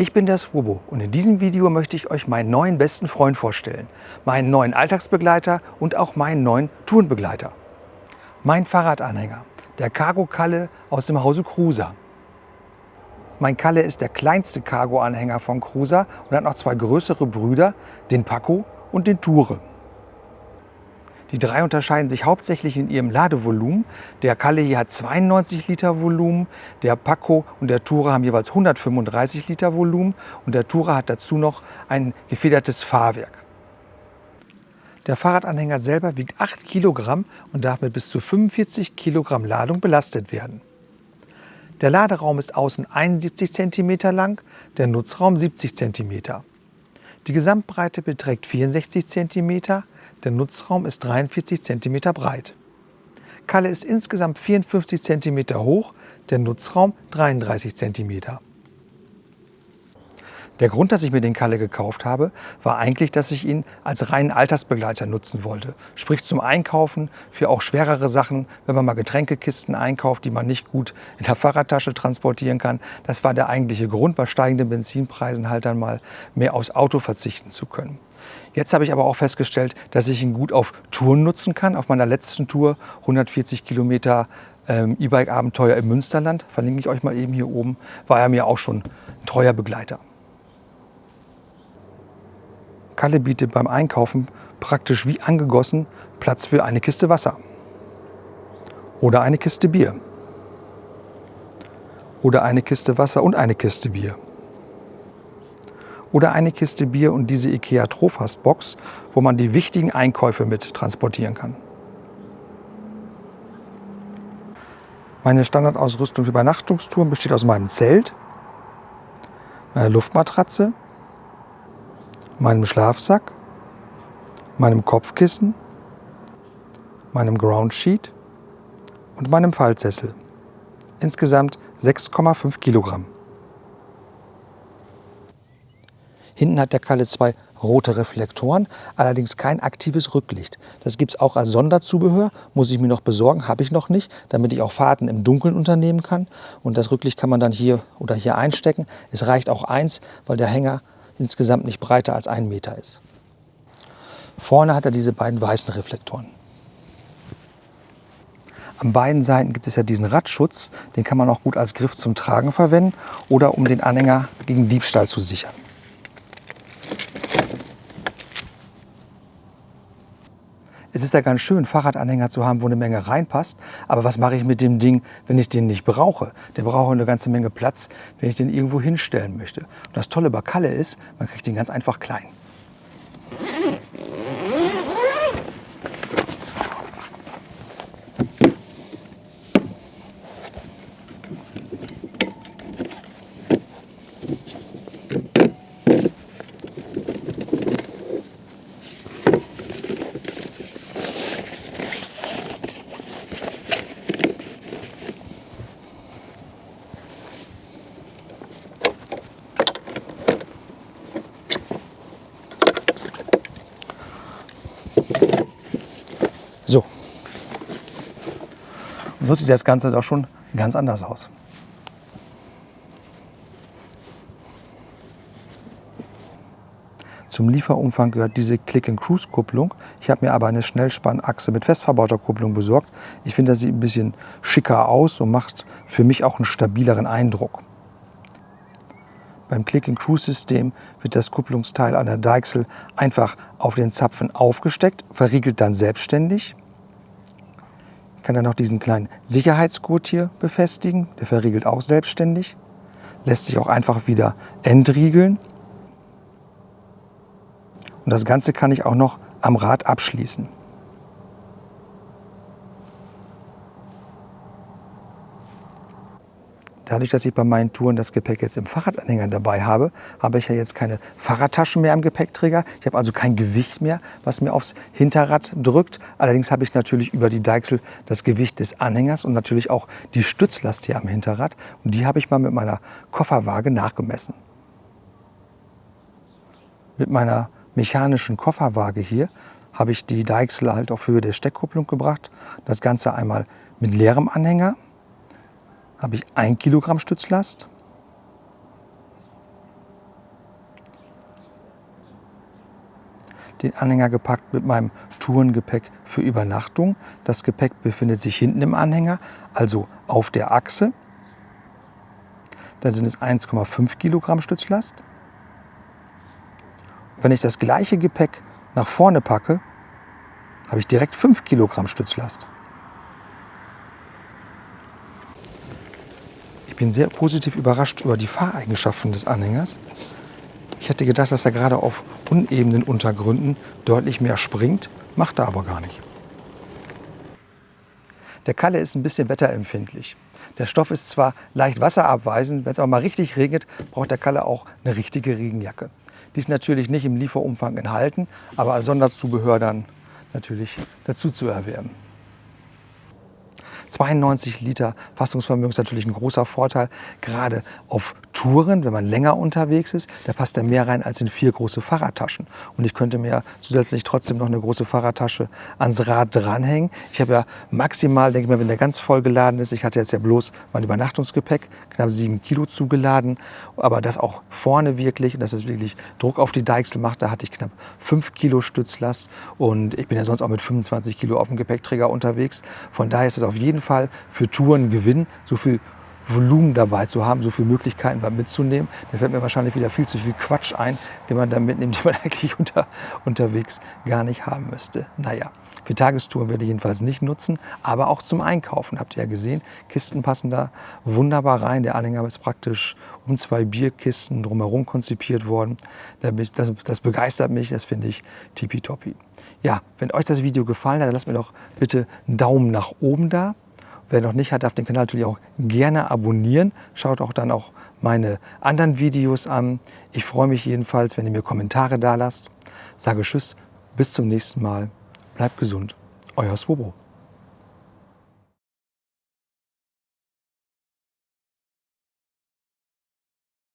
Ich bin der Swobo und in diesem Video möchte ich euch meinen neuen besten Freund vorstellen, meinen neuen Alltagsbegleiter und auch meinen neuen Tourenbegleiter. Mein Fahrradanhänger, der Cargo Kalle aus dem Hause Cruiser. Mein Kalle ist der kleinste Cargo-Anhänger von Cruiser und hat noch zwei größere Brüder, den Paco und den Toure. Die drei unterscheiden sich hauptsächlich in ihrem Ladevolumen. Der Kalle hier hat 92 Liter Volumen, der Paco und der Tourer haben jeweils 135 Liter Volumen und der Tourer hat dazu noch ein gefedertes Fahrwerk. Der Fahrradanhänger selber wiegt 8 Kilogramm und darf mit bis zu 45 Kilogramm Ladung belastet werden. Der Laderaum ist außen 71 cm lang, der Nutzraum 70 cm. Die Gesamtbreite beträgt 64 cm, der Nutzraum ist 43 cm breit. Kalle ist insgesamt 54 cm hoch, der Nutzraum 33 cm. Der Grund, dass ich mir den Kalle gekauft habe, war eigentlich, dass ich ihn als reinen Altersbegleiter nutzen wollte. Sprich zum Einkaufen, für auch schwerere Sachen, wenn man mal Getränkekisten einkauft, die man nicht gut in der Fahrradtasche transportieren kann. Das war der eigentliche Grund, bei steigenden Benzinpreisen halt dann mal mehr aufs Auto verzichten zu können. Jetzt habe ich aber auch festgestellt, dass ich ihn gut auf Touren nutzen kann. Auf meiner letzten Tour, 140 Kilometer ähm, E-Bike-Abenteuer im Münsterland, verlinke ich euch mal eben hier oben, war er mir auch schon ein treuer Begleiter. Kalle bietet beim Einkaufen praktisch wie angegossen Platz für eine Kiste Wasser oder eine Kiste Bier oder eine Kiste Wasser und eine Kiste Bier oder eine Kiste Bier und diese IKEA Trofast Box, wo man die wichtigen Einkäufe mit transportieren kann. Meine Standardausrüstung für Übernachtungstouren besteht aus meinem Zelt, meiner Luftmatratze, meinem Schlafsack, meinem Kopfkissen, meinem Groundsheet und meinem Faltsessel. Insgesamt 6,5 Kilogramm. Hinten hat der Kalle zwei rote Reflektoren, allerdings kein aktives Rücklicht. Das gibt es auch als Sonderzubehör, muss ich mir noch besorgen, habe ich noch nicht, damit ich auch Fahrten im Dunkeln unternehmen kann. Und das Rücklicht kann man dann hier oder hier einstecken. Es reicht auch eins, weil der Hänger insgesamt nicht breiter als ein Meter ist. Vorne hat er diese beiden weißen Reflektoren. An beiden Seiten gibt es ja diesen Radschutz, den kann man auch gut als Griff zum Tragen verwenden oder um den Anhänger gegen Diebstahl zu sichern. Es ist ja ganz schön, Fahrradanhänger zu haben, wo eine Menge reinpasst. Aber was mache ich mit dem Ding, wenn ich den nicht brauche? Der braucht eine ganze Menge Platz, wenn ich den irgendwo hinstellen möchte. Und das Tolle bei Kalle ist, man kriegt den ganz einfach klein. So. Und so sieht das Ganze doch schon ganz anders aus. Zum Lieferumfang gehört diese Click-and-Cruise-Kupplung. Ich habe mir aber eine Schnellspannachse mit festverbauter Kupplung besorgt. Ich finde, das sieht ein bisschen schicker aus und macht für mich auch einen stabileren Eindruck. Beim Click-and-Cruise-System wird das Kupplungsteil an der Deichsel einfach auf den Zapfen aufgesteckt, verriegelt dann selbstständig. Ich kann dann noch diesen kleinen Sicherheitsgurt hier befestigen, der verriegelt auch selbstständig. Lässt sich auch einfach wieder entriegeln. Und das Ganze kann ich auch noch am Rad abschließen. Dadurch, dass ich bei meinen Touren das Gepäck jetzt im Fahrradanhänger dabei habe, habe ich ja jetzt keine Fahrradtaschen mehr im Gepäckträger. Ich habe also kein Gewicht mehr, was mir aufs Hinterrad drückt. Allerdings habe ich natürlich über die Deichsel das Gewicht des Anhängers und natürlich auch die Stützlast hier am Hinterrad. Und die habe ich mal mit meiner Kofferwaage nachgemessen. Mit meiner mechanischen Kofferwaage hier habe ich die Deichsel halt auf Höhe der Steckkupplung gebracht. Das Ganze einmal mit leerem Anhänger habe ich 1 Kilogramm Stützlast. Den Anhänger gepackt mit meinem Tourengepäck für Übernachtung. Das Gepäck befindet sich hinten im Anhänger, also auf der Achse. Dann sind es 1,5 Kilogramm Stützlast. Wenn ich das gleiche Gepäck nach vorne packe, habe ich direkt 5 Kilogramm Stützlast. Bin sehr positiv überrascht über die Fahreigenschaften des Anhängers. Ich hätte gedacht, dass er gerade auf unebenen Untergründen deutlich mehr springt, macht er aber gar nicht. Der Kalle ist ein bisschen wetterempfindlich. Der Stoff ist zwar leicht wasserabweisend, wenn es aber mal richtig regnet, braucht der Kalle auch eine richtige Regenjacke. Die ist natürlich nicht im Lieferumfang enthalten, aber als Sonderzubehör dann natürlich dazu zu erwerben. 92 Liter Fassungsvermögen ist natürlich ein großer Vorteil, gerade auf Touren, wenn man länger unterwegs ist, da passt er mehr rein als in vier große Fahrradtaschen. Und ich könnte mir zusätzlich trotzdem noch eine große Fahrradtasche ans Rad dranhängen. Ich habe ja maximal, denke ich mal, wenn der ganz voll geladen ist, ich hatte jetzt ja bloß mein Übernachtungsgepäck, knapp sieben Kilo zugeladen, aber das auch vorne wirklich, und dass es wirklich Druck auf die Deichsel macht, da hatte ich knapp fünf Kilo Stützlast und ich bin ja sonst auch mit 25 Kilo auf dem Gepäckträger unterwegs. Von daher ist es auf jeden Fall für Touren Gewinn, so viel Volumen dabei zu haben, so viele Möglichkeiten mitzunehmen. Da fällt mir wahrscheinlich wieder viel zu viel Quatsch ein, den man da mitnimmt, den man eigentlich unter, unterwegs gar nicht haben müsste. Naja, für Tagestouren werde ich jedenfalls nicht nutzen, aber auch zum Einkaufen. Habt ihr ja gesehen, Kisten passen da wunderbar rein. Der Anhänger ist praktisch um zwei Bierkisten drumherum konzipiert worden. Das, das begeistert mich, das finde ich tippitoppi. Ja, wenn euch das Video gefallen hat, dann lasst mir doch bitte einen Daumen nach oben da. Wer noch nicht hat, darf den Kanal natürlich auch gerne abonnieren. Schaut auch dann auch meine anderen Videos an. Ich freue mich jedenfalls, wenn ihr mir Kommentare da lasst. Sage Tschüss, bis zum nächsten Mal. Bleibt gesund. Euer Swobo.